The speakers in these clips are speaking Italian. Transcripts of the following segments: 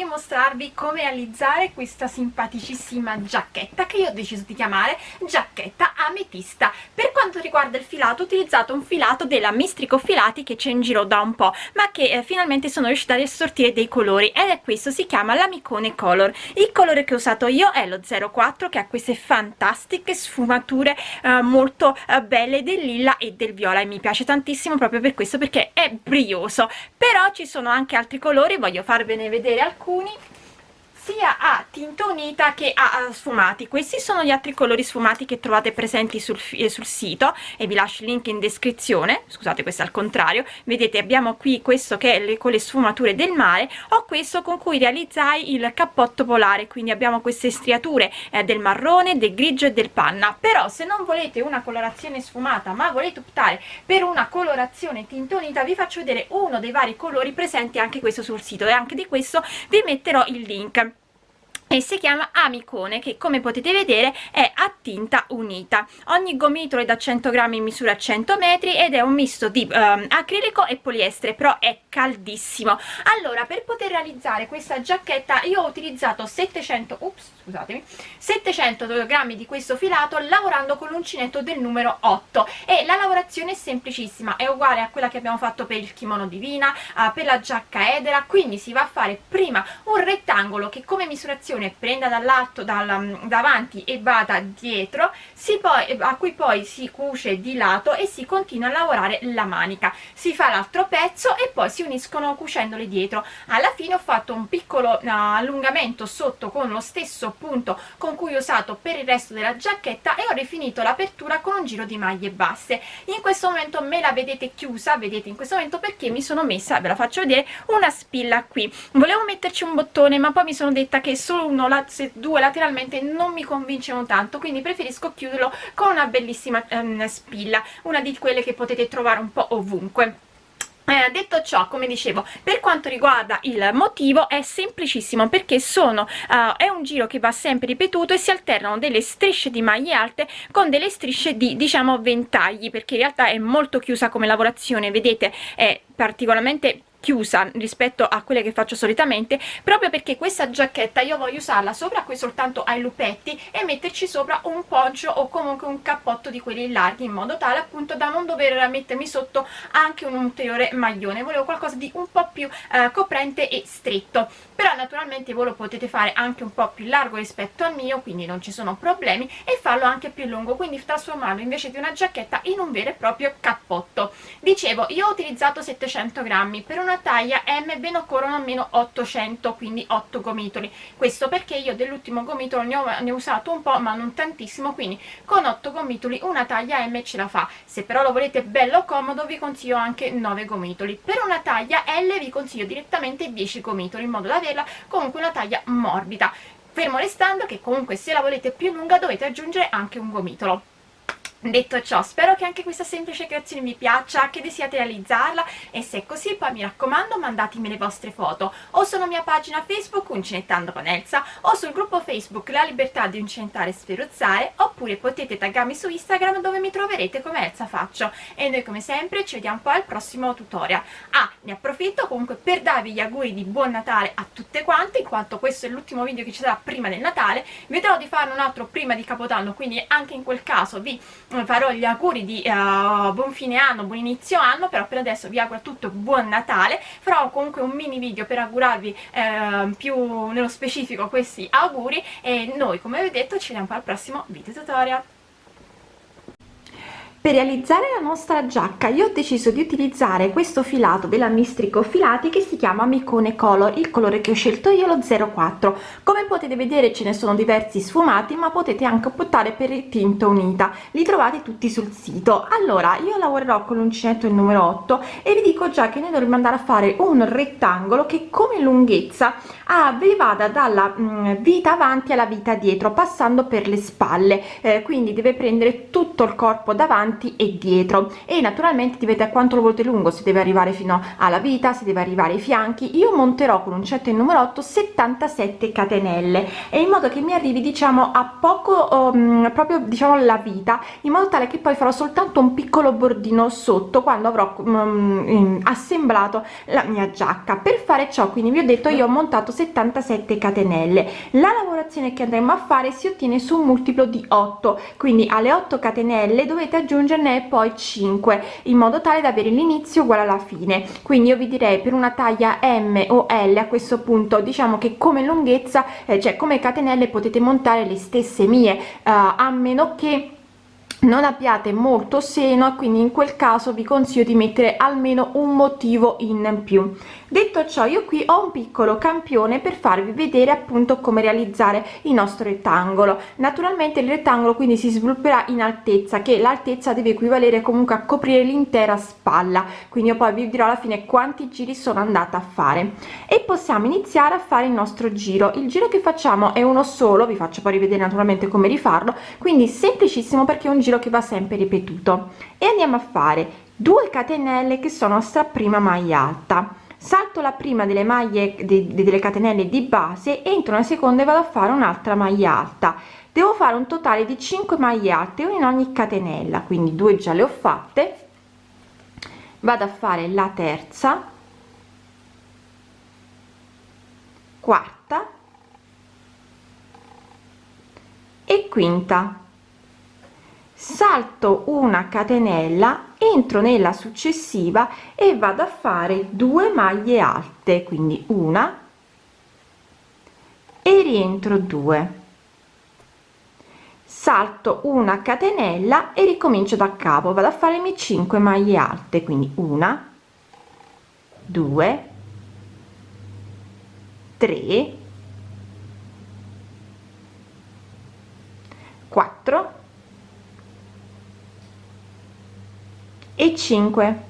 voglio mostrarvi come realizzare questa simpaticissima giacchetta che io ho deciso di chiamare giacchetta ametista. Per quanto riguarda il filato ho utilizzato un filato della Mistrico Filati che c'è in giro da un po' ma che eh, finalmente sono riuscita ad assortire dei colori ed è questo si chiama l'amicone color. Il colore che ho usato io è lo 04 che ha queste fantastiche sfumature eh, molto eh, belle del lilla e del viola e mi piace tantissimo proprio per questo perché è brioso. Però ci sono anche altri colori voglio farvene vedere alcuni alcuni sia a tinta unita che a, sfumati. Questi sono gli altri colori sfumati che trovate presenti sul, eh, sul sito e vi lascio il link in descrizione. Scusate questo è al contrario. Vedete abbiamo qui questo che è le, con le sfumature del mare. O questo con cui realizzai il cappotto polare. Quindi abbiamo queste striature eh, del marrone del grigio e del panna. Però se non volete una colorazione sfumata ma volete optare per una colorazione tinta unita vi faccio vedere uno dei vari colori presenti anche questo sul sito. E anche di questo vi metterò il link e si chiama amicone che come potete vedere è a tinta unita. Ogni gomitolo è da 100 grammi misura 100 metri ed è un misto di um, acrilico e poliestere però è caldissimo. Allora per poter realizzare questa giacchetta io ho utilizzato 700 ups, scusatemi 700 grammi di questo filato lavorando con l'uncinetto del numero 8 e la lavorazione è semplicissima è uguale a quella che abbiamo fatto per il kimono divina uh, per la giacca edera. Quindi si va a fare prima un rettangolo che come misurazione posizione prenda dall'alto dal, davanti e vada dietro poi, a cui poi si cuce di lato e si continua a lavorare la manica. Si fa l'altro pezzo e poi si uniscono cucendole dietro. Alla fine ho fatto un piccolo uh, allungamento sotto con lo stesso punto con cui ho usato per il resto della giacchetta e ho rifinito l'apertura con un giro di maglie basse. In questo momento me la vedete chiusa vedete in questo momento perché mi sono messa ve la faccio vedere una spilla qui. Volevo metterci un bottone ma poi mi sono detta che solo uno, se due lateralmente non mi convincono tanto quindi preferisco chiuderlo con una bellissima um, spilla una di quelle che potete trovare un po' ovunque. Eh, detto ciò come dicevo per quanto riguarda il motivo è semplicissimo perché sono uh, è un giro che va sempre ripetuto e si alternano delle strisce di maglie alte con delle strisce di diciamo ventagli perché in realtà è molto chiusa come lavorazione vedete è particolarmente chiusa rispetto a quelle che faccio solitamente proprio perché questa giacchetta io voglio usarla sopra qui soltanto ai lupetti e metterci sopra un poggio o comunque un cappotto di quelli larghi in modo tale appunto da non dover mettermi sotto anche un ulteriore maglione. Volevo qualcosa di un po' più eh, coprente e stretto. Però naturalmente voi lo potete fare anche un po' più largo rispetto al mio quindi non ci sono problemi e farlo anche più lungo quindi trasformarlo invece di una giacchetta in un vero e proprio cappotto. Dicevo io ho utilizzato 700 grammi per una una taglia M ben occorrono almeno 800 quindi 8 gomitoli. Questo perché io dell'ultimo gomitolo ne ho, ne ho usato un po' ma non tantissimo quindi con 8 gomitoli una taglia M ce la fa. Se però lo volete bello comodo vi consiglio anche 9 gomitoli. Per una taglia L vi consiglio direttamente 10 gomitoli in modo da averla comunque una taglia morbida. Fermo restando che comunque se la volete più lunga dovete aggiungere anche un gomitolo Detto ciò, spero che anche questa semplice creazione vi piaccia, che desiate realizzarla e se è così poi mi raccomando mandatemi le vostre foto o sulla mia pagina Facebook Uncinettando con Elsa o sul gruppo Facebook La Libertà di Uncinettare e Sferuzzare oppure potete taggarmi su Instagram dove mi troverete come Elsa Faccio e noi come sempre ci vediamo poi al prossimo tutorial. Ah, ne approfitto comunque per darvi gli auguri di buon Natale a tutte quante in quanto questo è l'ultimo video che ci sarà prima del Natale, vedrò di farne un altro prima di Capodanno quindi anche in quel caso vi farò gli auguri di uh, buon fine anno, buon inizio anno, però per adesso vi auguro a tutto buon Natale, farò comunque un mini video per augurarvi uh, più nello specifico questi auguri e noi come vi ho detto ci vediamo al prossimo video tutorial per realizzare la nostra giacca io ho deciso di utilizzare questo filato della mistrico filati che si chiama micone color il colore che ho scelto io lo 04 come potete vedere ce ne sono diversi sfumati ma potete anche optare per il tinta unita. Li trovate tutti sul sito. Allora io lavorerò con l'uncinetto il numero 8 e vi dico già che noi dovremmo andare a fare un rettangolo che come lunghezza ah, vi vada dalla mh, mm, vita avanti alla vita dietro passando per le spalle. Eh, quindi deve prendere tutto il corpo davanti davanti e dietro. E naturalmente dipende a quanto lo volete lungo si deve arrivare fino alla vita si deve arrivare ai fianchi. Io monterò con un il numero 8 77 catenelle. E in modo che mi arrivi diciamo a poco um, proprio diciamo la vita in modo tale che poi farò soltanto un piccolo bordino sotto quando avrò um, assemblato la mia giacca. Per fare ciò quindi vi ho detto io ho montato 77 catenelle. La lavorazione che andremo a fare si ottiene su un multiplo di 8 quindi alle 8 catenelle dovete aggiungerne poi 5 in modo tale da avere l'inizio uguale alla fine. Quindi io vi direi per una taglia m o l a questo punto diciamo che come lunghezza eh, cioè come catenelle potete montare le stesse mie eh, a meno che non abbiate molto seno quindi in quel caso vi consiglio di mettere almeno un motivo in più detto ciò io qui ho un piccolo campione per farvi vedere appunto come realizzare il nostro rettangolo. Naturalmente il rettangolo quindi si svilupperà in altezza che l'altezza deve equivalere comunque a coprire l'intera spalla. Quindi io poi vi dirò alla fine quanti giri sono andata a fare. E possiamo iniziare a fare il nostro giro. Il giro che facciamo è uno solo vi faccio poi rivedere naturalmente come rifarlo quindi semplicissimo perché è un giro che va sempre ripetuto. E andiamo a fare 2 catenelle che sono sta prima maglia alta salto la prima delle maglie de, delle catenelle di base entro nella seconda e vado a fare un'altra maglia alta. Devo fare un totale di 5 maglie alte una in ogni catenella quindi due già le ho fatte. Vado a fare la terza quarta e quinta salto una catenella entro nella successiva e vado a fare due maglie alte quindi una e rientro 2 salto una catenella e ricomincio da capo vado a fare mie 5 maglie alte quindi una 2 3 4 e 5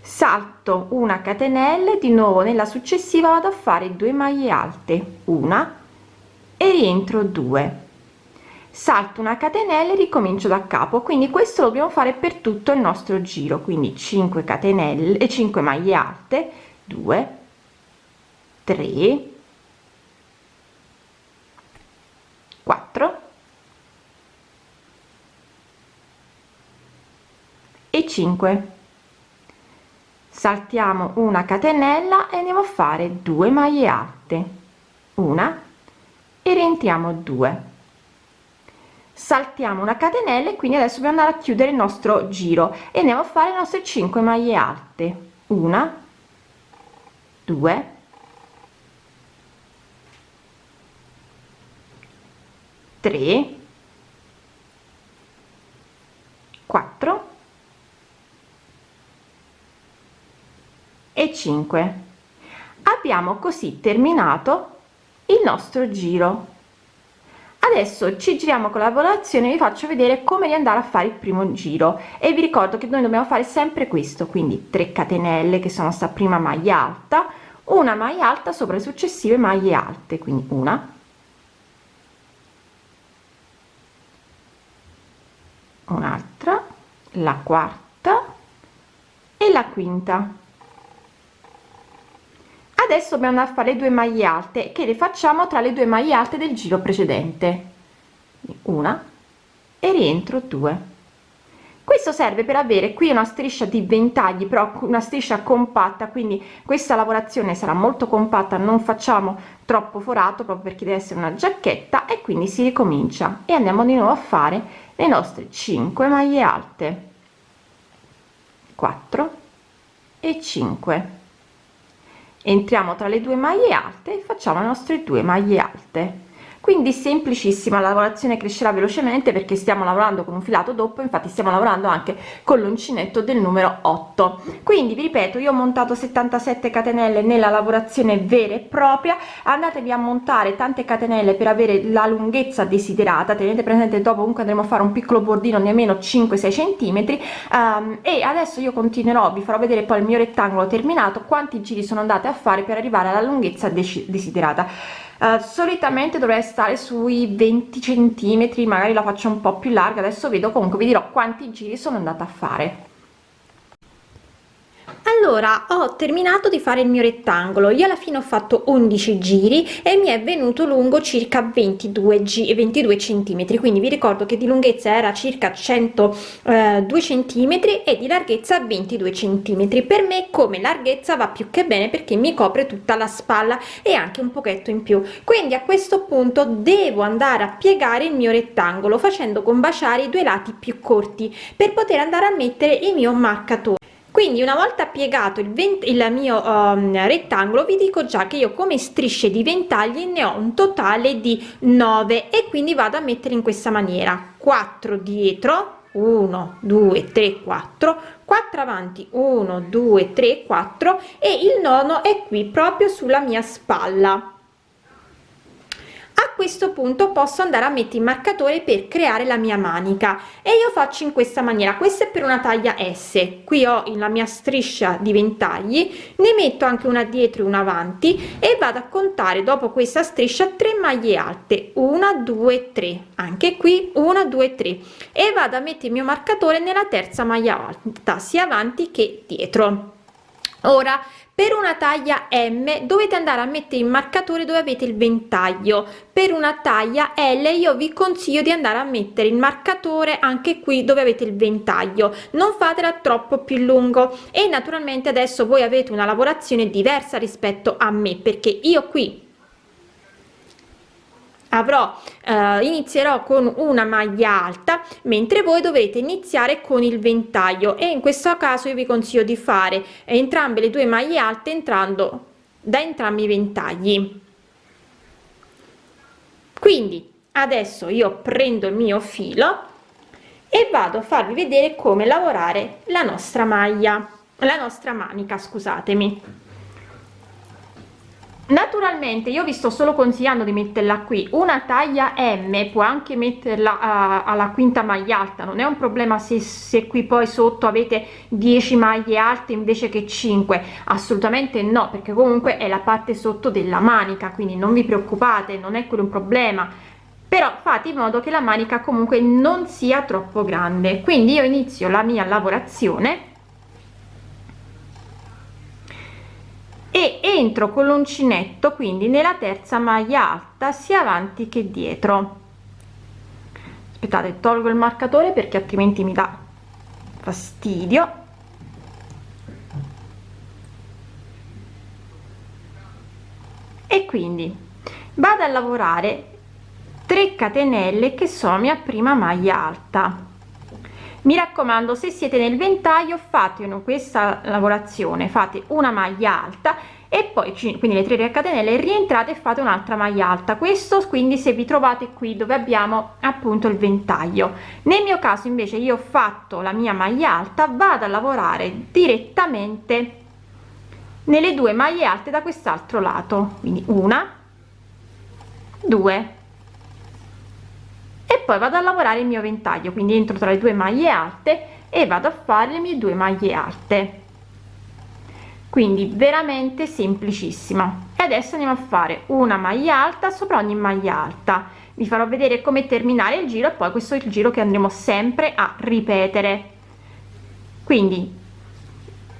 salto una catenella di nuovo nella successiva vado a fare 2 maglie alte una e rientro 2 salto una catenella e ricomincio da capo quindi questo lo dobbiamo fare per tutto il nostro giro quindi 5 catenelle e 5 maglie alte 2 3 4 e 5 saltiamo una catenella e andiamo a fare 2 maglie alte. Una. E rientriamo 2 saltiamo una catenella e quindi adesso dobbiamo andare a chiudere il nostro giro e andiamo a fare le nostre 5 maglie alte. Una. 2 3 4 e 5 abbiamo così terminato il nostro giro. Adesso ci giriamo con la lavorazione vi faccio vedere come riandare a fare il primo giro. E vi ricordo che noi dobbiamo fare sempre questo quindi 3 catenelle che sono sta prima maglia alta una maglia alta sopra le successive maglie alte quindi una. Un'altra la quarta e la quinta adesso dobbiamo andare a fare due maglie alte. Che le facciamo tra le due maglie alte del giro precedente? Una e rientro 2 questo serve per avere qui una striscia di ventagli però una striscia compatta quindi questa lavorazione sarà molto compatta non facciamo troppo forato proprio perché deve essere una giacchetta e quindi si ricomincia. E andiamo di nuovo a fare le nostre 5 maglie alte. 4 e 5 entriamo tra le due maglie alte e facciamo le nostre due maglie alte quindi semplicissima la lavorazione crescerà velocemente perché stiamo lavorando con un filato doppio infatti stiamo lavorando anche con l'uncinetto del numero 8 quindi vi ripeto io ho montato 77 catenelle nella lavorazione vera e propria. Andatevi a montare tante catenelle per avere la lunghezza desiderata. Tenete presente dopo comunque andremo a fare un piccolo bordino di almeno 5 6 centimetri. Um, e adesso io continuerò vi farò vedere poi il mio rettangolo terminato quanti giri sono andate a fare per arrivare alla lunghezza desiderata uh, solitamente dovrei stare sui 20 centimetri magari la faccio un po più larga adesso vedo comunque vi dirò quanti giri sono andata a fare allora ho terminato di fare il mio rettangolo. Io alla fine ho fatto 11 giri e mi è venuto lungo circa 22 g 22 centimetri. Quindi vi ricordo che di lunghezza era circa 102 eh, centimetri e di larghezza 22 centimetri. Per me come larghezza va più che bene perché mi copre tutta la spalla e anche un pochetto in più. Quindi a questo punto devo andare a piegare il mio rettangolo facendo combaciare i due lati più corti per poter andare a mettere il mio marcatore quindi una volta piegato il, 20, il mio um, rettangolo vi dico già che io come strisce di ventagli ne ho un totale di 9 e quindi vado a mettere in questa maniera. 4 dietro 1 2 3 4 4 avanti 1 2 3 4 e il nono è qui proprio sulla mia spalla a questo punto posso andare a mettere il marcatore per creare la mia manica. E io faccio in questa maniera. Questa è per una taglia s. Qui ho la mia striscia di ventagli. Ne metto anche una dietro e una avanti. E vado a contare dopo questa striscia 3 maglie alte. 1 2 3 anche qui 1 2 3 e vado a mettere il mio marcatore nella terza maglia alta sia avanti che dietro. Ora per una taglia m dovete andare a mettere il marcatore dove avete il ventaglio. Per una taglia l io vi consiglio di andare a mettere il marcatore anche qui dove avete il ventaglio. Non fatela troppo più lungo. E naturalmente adesso voi avete una lavorazione diversa rispetto a me perché io qui avrò eh, inizierò con una maglia alta mentre voi dovete iniziare con il ventaglio. E in questo caso io vi consiglio di fare entrambe le due maglie alte entrando da entrambi i ventagli. Quindi adesso io prendo il mio filo e vado a farvi vedere come lavorare la nostra maglia la nostra manica scusatemi naturalmente io vi sto solo consigliando di metterla qui. Una taglia m può anche metterla uh, alla quinta maglia alta. Non è un problema se, se qui poi sotto avete 10 maglie alte invece che 5 assolutamente no perché comunque è la parte sotto della manica quindi non vi preoccupate non è quello un problema. Però fate in modo che la manica comunque non sia troppo grande. Quindi io inizio la mia lavorazione e entro con l'uncinetto quindi nella terza maglia alta sia avanti che dietro. Aspettate tolgo il marcatore perché altrimenti mi dà fastidio. E quindi vado a lavorare 3 catenelle che sono mia prima maglia alta. Mi raccomando se siete nel ventaglio fate questa lavorazione fate una maglia alta e poi quindi le 3 catenelle rientrate e fate un'altra maglia alta. Questo quindi se vi trovate qui dove abbiamo appunto il ventaglio. Nel mio caso invece io ho fatto la mia maglia alta vado a lavorare direttamente nelle due maglie alte da quest'altro lato. Quindi una due. E poi vado a lavorare il mio ventaglio quindi entro tra le due maglie alte e vado a fare le mie due maglie alte quindi veramente semplicissima. E adesso andiamo a fare una maglia alta sopra ogni maglia alta. Vi farò vedere come terminare il giro e poi questo è il giro che andremo sempre a ripetere. Quindi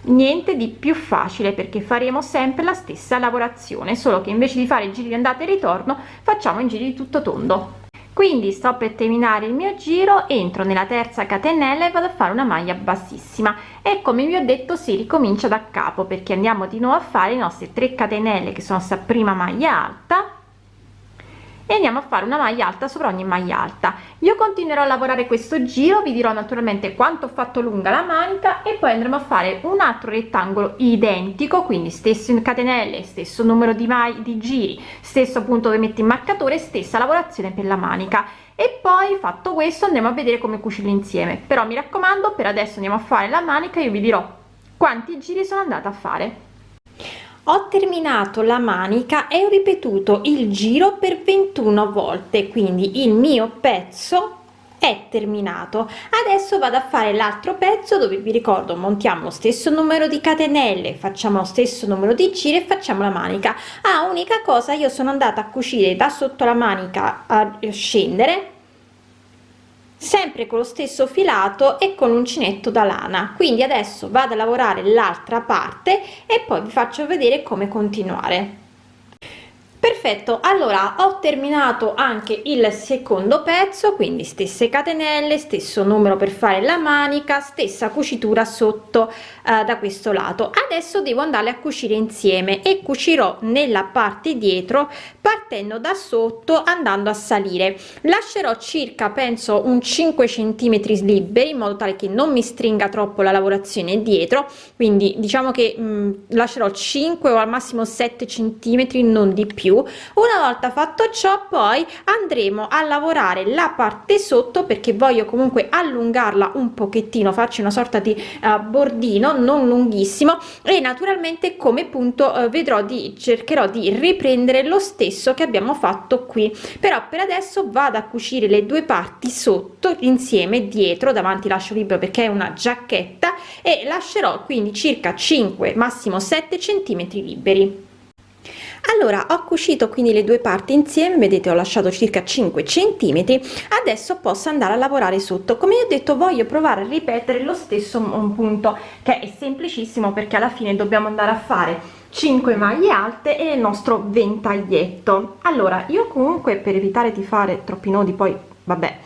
niente di più facile perché faremo sempre la stessa lavorazione solo che invece di fare i giri di andata e ritorno facciamo in giri di tutto tondo quindi sto per terminare il mio giro entro nella terza catenella e vado a fare una maglia bassissima. E come vi ho detto si ricomincia da capo perché andiamo di nuovo a fare i nostri 3 catenelle che sono sta prima maglia alta e andiamo a fare una maglia alta sopra ogni maglia alta. Io continuerò a lavorare questo giro vi dirò naturalmente quanto ho fatto lunga la manica e poi andremo a fare un altro rettangolo identico quindi stesso catenelle stesso numero di mai di giri stesso punto dove metti il marcatore stessa lavorazione per la manica. E poi fatto questo andremo a vedere come cucirlo insieme. Però mi raccomando per adesso andiamo a fare la manica io vi dirò quanti giri sono andata a fare ho terminato la manica e ho ripetuto il giro per 21 volte quindi il mio pezzo è terminato. Adesso vado a fare l'altro pezzo dove vi ricordo montiamo lo stesso numero di catenelle facciamo lo stesso numero di giri e facciamo la manica. Ah unica cosa io sono andata a cucire da sotto la manica a scendere sempre con lo stesso filato e con l'uncinetto da lana. Quindi adesso vado a lavorare l'altra parte e poi vi faccio vedere come continuare perfetto allora ho terminato anche il secondo pezzo quindi stesse catenelle stesso numero per fare la manica stessa cucitura sotto eh, da questo lato. Adesso devo andare a cucire insieme e cucirò nella parte dietro partendo da sotto andando a salire. Lascerò circa penso un 5 centimetri liberi in modo tale che non mi stringa troppo la lavorazione dietro. Quindi diciamo che mh, mm, lascerò 5 o al massimo 7 centimetri non di più una volta fatto ciò poi andremo a lavorare la parte sotto perché voglio comunque allungarla un pochettino faccio una sorta di uh, bordino non lunghissimo e naturalmente come punto uh, vedrò di cercherò di riprendere lo stesso che abbiamo fatto qui. Però per adesso vado a cucire le due parti sotto insieme dietro davanti lascio libero perché è una giacchetta e lascerò quindi circa 5 massimo 7 centimetri liberi allora ho cucito quindi le due parti insieme vedete ho lasciato circa 5 centimetri adesso posso andare a lavorare sotto. Come ho detto voglio provare a ripetere lo stesso punto che è semplicissimo perché alla fine dobbiamo andare a fare 5 maglie alte e il nostro ventaglietto. Allora io comunque per evitare di fare troppi nodi poi vabbè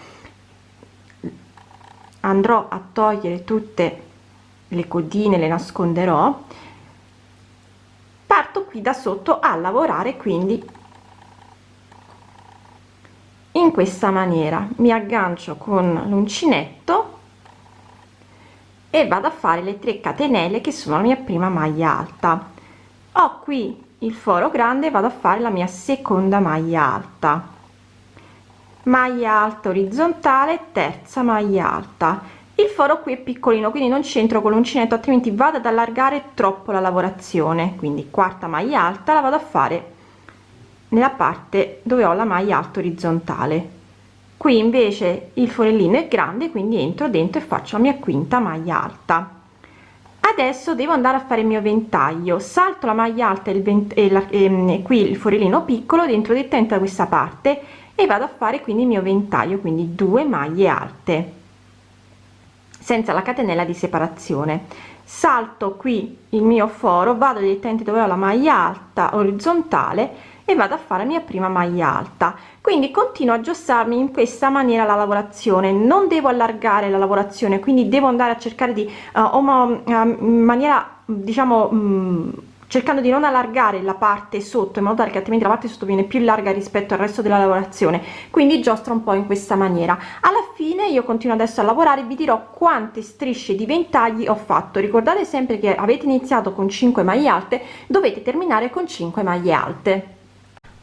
andrò a togliere tutte le codine le nasconderò parto qui da sotto a lavorare quindi in questa maniera. Mi aggancio con l'uncinetto e vado a fare le 3 catenelle che sono la mia prima maglia alta. Ho qui il foro grande vado a fare la mia seconda maglia alta. Maglia alta orizzontale terza maglia alta il foro qui è piccolino quindi non c'entro con l'uncinetto altrimenti vado ad allargare troppo la lavorazione. Quindi quarta maglia alta la vado a fare nella parte dove ho la maglia alta orizzontale. Qui invece il forellino è grande quindi entro dentro e faccio la mia quinta maglia alta. Adesso devo andare a fare il mio ventaglio. Salto la maglia alta e, il e, la, e ehm, qui il forellino piccolo dentro direttamente da questa parte e vado a fare quindi il mio ventaglio quindi due maglie alte senza la catenella di separazione. Salto qui il mio foro vado direttamente dove ho la maglia alta orizzontale e vado a fare la mia prima maglia alta. Quindi continuo a aggiustarmi in questa maniera la lavorazione. Non devo allargare la lavorazione quindi devo andare a cercare di uh, in maniera diciamo um, cercando di non allargare la parte sotto in modo tale che altrimenti la parte sotto viene più larga rispetto al resto della lavorazione. Quindi giostro un po in questa maniera. Alla fine io continuo adesso a lavorare vi dirò quante strisce di ventagli ho fatto. Ricordate sempre che avete iniziato con 5 maglie alte dovete terminare con 5 maglie alte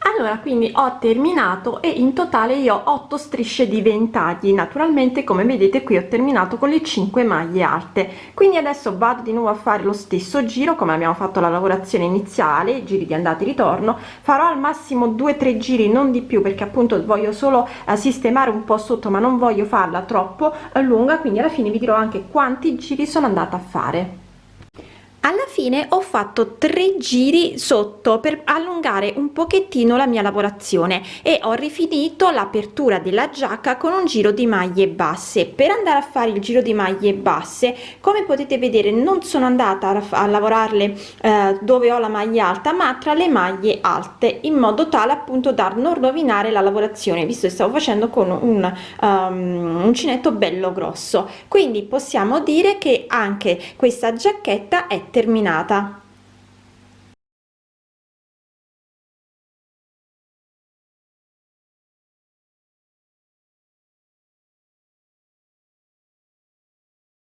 allora quindi ho terminato e in totale io ho 8 strisce di ventagli. Naturalmente come vedete qui ho terminato con le 5 maglie alte. Quindi adesso vado di nuovo a fare lo stesso giro come abbiamo fatto la lavorazione iniziale giri di andata e ritorno. Farò al massimo 2 3 giri non di più perché appunto voglio solo eh, sistemare un po sotto ma non voglio farla troppo eh, lunga. Quindi alla fine vi dirò anche quanti giri sono andata a fare alla fine ho fatto tre giri sotto per allungare un pochettino la mia lavorazione e ho rifinito l'apertura della giacca con un giro di maglie basse. Per andare a fare il giro di maglie basse come potete vedere non sono andata a, lavorarle eh, dove ho la maglia alta ma tra le maglie alte in modo tale appunto da non rovinare la lavorazione visto che stavo facendo con un um, uncinetto bello grosso. Quindi possiamo dire che anche questa giacchetta è terminata